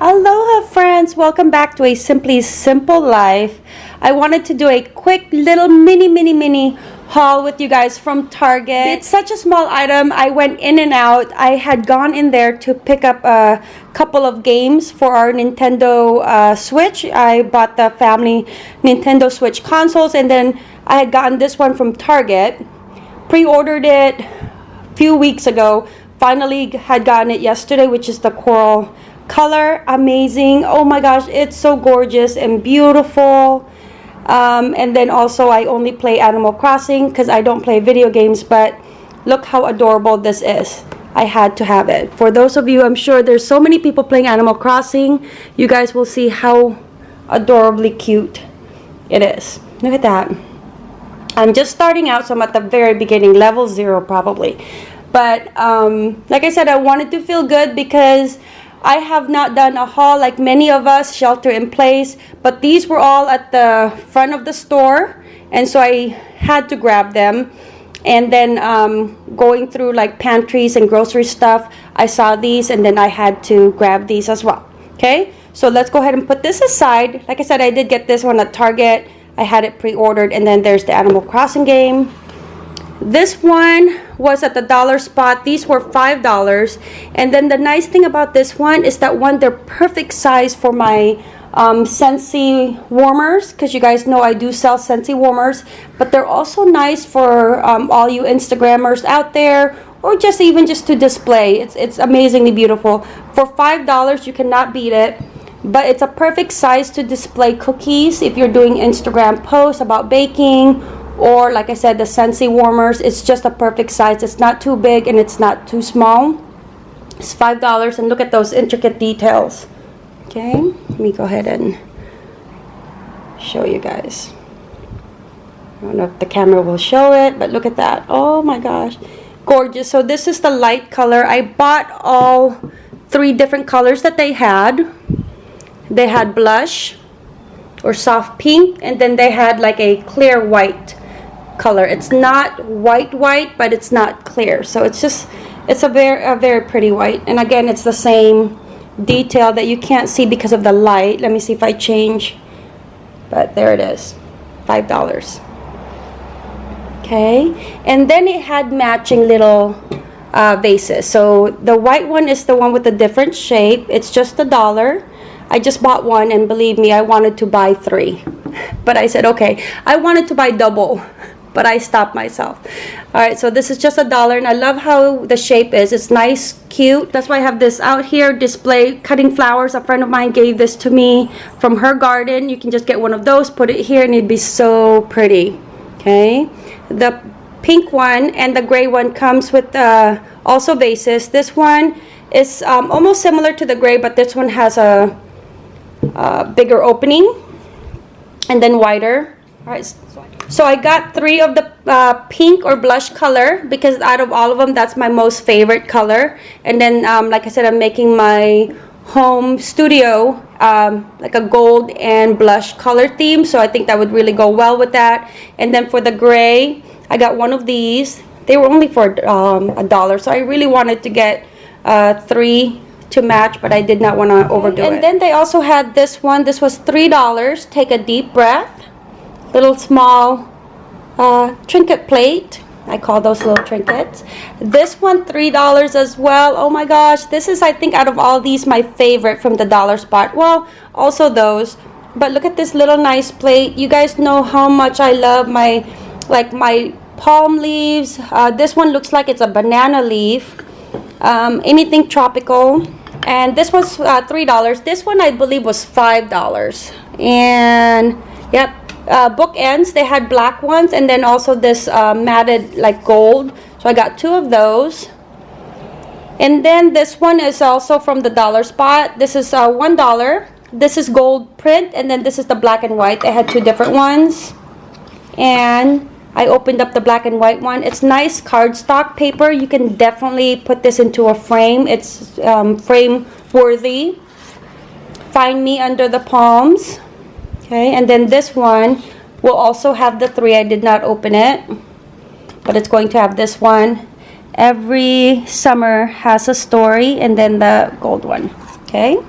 Aloha friends, welcome back to a Simply Simple Life. I wanted to do a quick little mini mini mini haul with you guys from Target. It's such a small item. I went in and out. I had gone in there to pick up a couple of games for our Nintendo uh, Switch. I bought the family Nintendo Switch consoles and then I had gotten this one from Target. Pre-ordered it a few weeks ago. Finally had gotten it yesterday, which is the Coral color amazing. Oh my gosh it's so gorgeous and beautiful. Um, and then also I only play Animal Crossing because I don't play video games but look how adorable this is. I had to have it. For those of you I'm sure there's so many people playing Animal Crossing. You guys will see how adorably cute it is. Look at that. I'm just starting out so I'm at the very beginning level zero probably. But um, like I said I wanted to feel good because I have not done a haul like many of us shelter in place but these were all at the front of the store and so I had to grab them. And then um, going through like pantries and grocery stuff I saw these and then I had to grab these as well okay? So let's go ahead and put this aside. Like I said I did get this one at Target. I had it pre-ordered and then there's the Animal Crossing game this one was at the dollar spot. These were $5. And then the nice thing about this one is that one, they're perfect size for my um, Scentsy warmers because you guys know I do sell Scentsy warmers. But they're also nice for um, all you Instagrammers out there or just even just to display. It's, it's amazingly beautiful. For $5, you cannot beat it but it's a perfect size to display cookies if you're doing Instagram posts about baking or like I said the Scentsy warmers it's just a perfect size. It's not too big and it's not too small. It's five dollars and look at those intricate details. Okay let me go ahead and show you guys. I don't know if the camera will show it but look at that. Oh my gosh. Gorgeous. So this is the light color. I bought all three different colors that they had. They had blush or soft pink and then they had like a clear white color. It's not white white, but it's not clear. So it's just, it's a very, a very pretty white. And again, it's the same detail that you can't see because of the light. Let me see if I change. But there it is, $5. Okay, and then it had matching little uh, vases. So the white one is the one with a different shape. It's just a dollar. I just bought one and believe me, I wanted to buy three. But I said, okay, I wanted to buy double but I stopped myself. All right, so this is just a dollar, and I love how the shape is. It's nice, cute. That's why I have this out here display cutting flowers. A friend of mine gave this to me from her garden. You can just get one of those, put it here, and it'd be so pretty. Okay, the pink one and the gray one comes with uh, also vases. This one is um, almost similar to the gray, but this one has a, a bigger opening and then wider. All right. So I got three of the uh, pink or blush color because out of all of them, that's my most favorite color. And then, um, like I said, I'm making my home studio um, like a gold and blush color theme. So I think that would really go well with that. And then for the gray, I got one of these. They were only for um, a dollar. So I really wanted to get uh, three to match, but I did not want to overdo and it. And then they also had this one. This was $3. Take a deep breath little small uh, trinket plate. I call those little trinkets. This one, $3 as well. Oh my gosh, this is, I think, out of all these, my favorite from the dollar spot. Well, also those. But look at this little nice plate. You guys know how much I love my, like, my palm leaves. Uh, this one looks like it's a banana leaf. Um, anything tropical. And this was uh, $3. This one, I believe, was $5. And, yep, uh, bookends. They had black ones and then also this uh, matted like gold. So I got two of those. And then this one is also from the dollar spot. This is uh, one dollar. This is gold print and then this is the black and white. They had two different ones. And I opened up the black and white one. It's nice cardstock paper. You can definitely put this into a frame. It's um, frame worthy. Find me under the palms. Okay, and then this one will also have the three. I did not open it, but it's going to have this one. Every summer has a story, and then the gold one. Okay,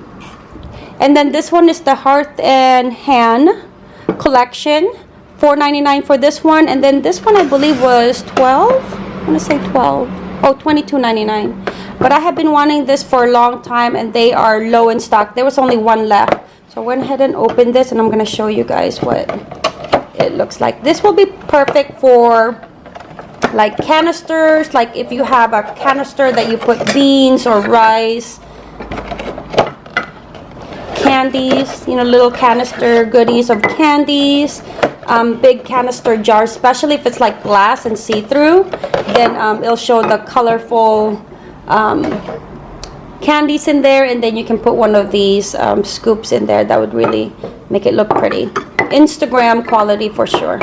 And then this one is the Hearth and Hand collection. $4.99 for this one. And then this one I believe was 12 I want to say 12 Oh, $22.99. But I have been wanting this for a long time and they are low in stock. There was only one left. So I went ahead and opened this and I'm going to show you guys what it looks like. This will be perfect for like canisters, like if you have a canister that you put beans or rice, candies, you know, little canister goodies of candies, um, big canister jars, especially if it's like glass and see-through, then um, it'll show the colorful um, candies in there and then you can put one of these um, scoops in there. That would really make it look pretty. Instagram quality for sure.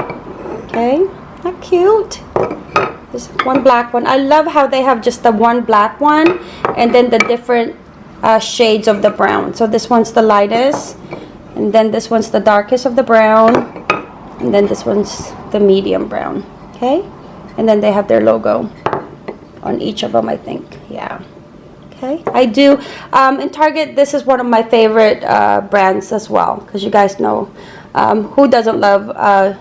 Okay not cute. This one black one. I love how they have just the one black one and then the different uh, shades of the brown. So this one's the lightest and then this one's the darkest of the brown and then this one's the medium brown. Okay? And then they have their logo on each of them I think. Yeah okay. I do um, in Target this is one of my favorite uh, brands as well because you guys know um, who doesn't love uh,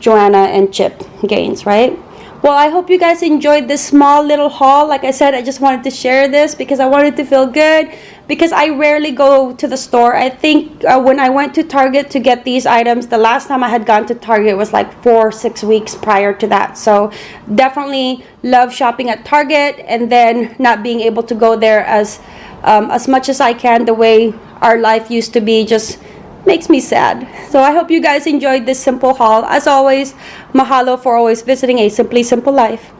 Joanna and Chip Gaines right well I hope you guys enjoyed this small little haul like I said I just wanted to share this because I wanted to feel good because I rarely go to the store. I think uh, when I went to Target to get these items, the last time I had gone to Target was like four, six weeks prior to that. So definitely love shopping at Target and then not being able to go there as um, as much as I can the way our life used to be just makes me sad. So I hope you guys enjoyed this simple haul. As always, mahalo for always visiting a Simply Simple Life.